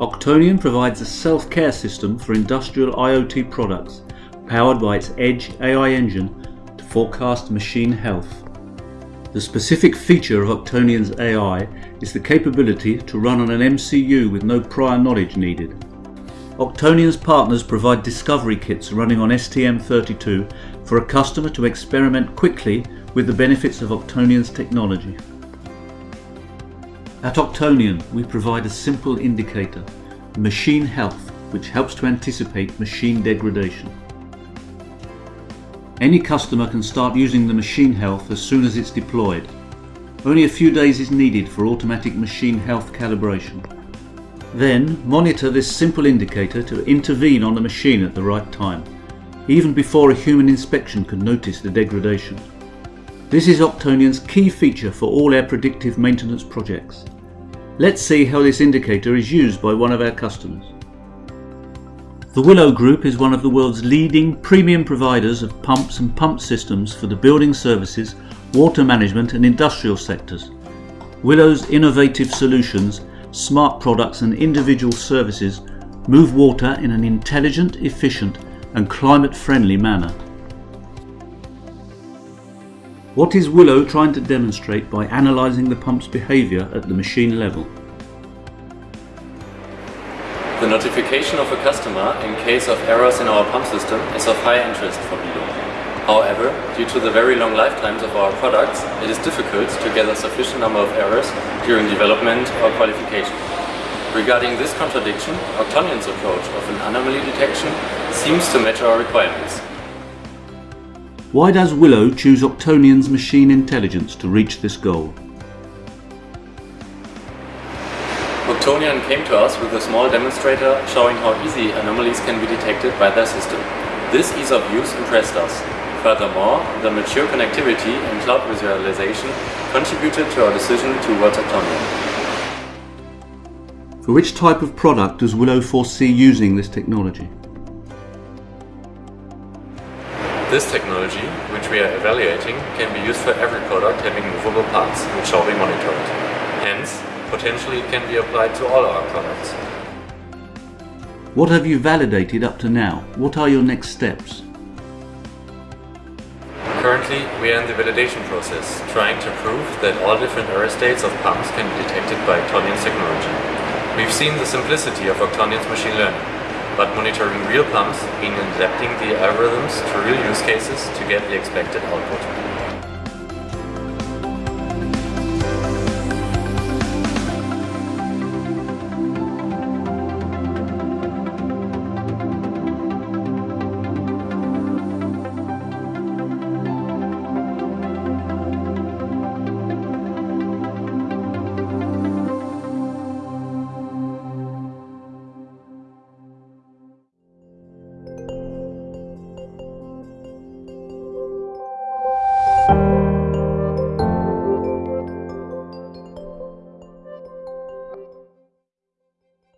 Octonion provides a self-care system for industrial IoT products powered by its Edge AI engine to forecast machine health. The specific feature of Octonion's AI is the capability to run on an MCU with no prior knowledge needed. Octonion's partners provide discovery kits running on STM32 for a customer to experiment quickly with the benefits of Octonion's technology. At Octonion, we provide a simple indicator, machine health, which helps to anticipate machine degradation. Any customer can start using the machine health as soon as it's deployed. Only a few days is needed for automatic machine health calibration. Then monitor this simple indicator to intervene on the machine at the right time, even before a human inspection can notice the degradation. This is Octonion's key feature for all our predictive maintenance projects. Let's see how this indicator is used by one of our customers. The Wilo Group is one of the world's leading premium providers of pumps and pump systems for the building services, water management and industrial sectors. Wilo's innovative solutions, smart products and individual services move water in an intelligent, efficient and climate-friendly manner. What is Wilo trying to demonstrate by analysing the pump's behaviour at the machine level? The notification of a customer in case of errors in our pump system is of high interest for Wilo. However, due to the very long lifetimes of our products, it is difficult to a sufficient number of errors during development or qualification. Regarding this contradiction, Octonion's approach of an anomaly detection seems to match our requirements. Why does Wilo choose Octonion's machine intelligence to reach this goal? Octonion came to us with a small demonstrator showing how easy anomalies can be detected by their system. This ease of use impressed us. Furthermore, the mature connectivity and cloud visualization contributed to our decision towards Octonion. For which type of product does Wilo foresee using this technology? This technology, which we are evaluating, can be used for every product having movable parts, which shall be monitored. Hence, potentially it can be applied to all our products. What have you validated up to now? What are your next steps? Currently, we are in the validation process, trying to prove that all different error states of pumps can be detected by Octonion's technology. We've seen the simplicity of Octonion's machine learning but monitoring real pumps means adapting the algorithms to real use cases to get the expected output.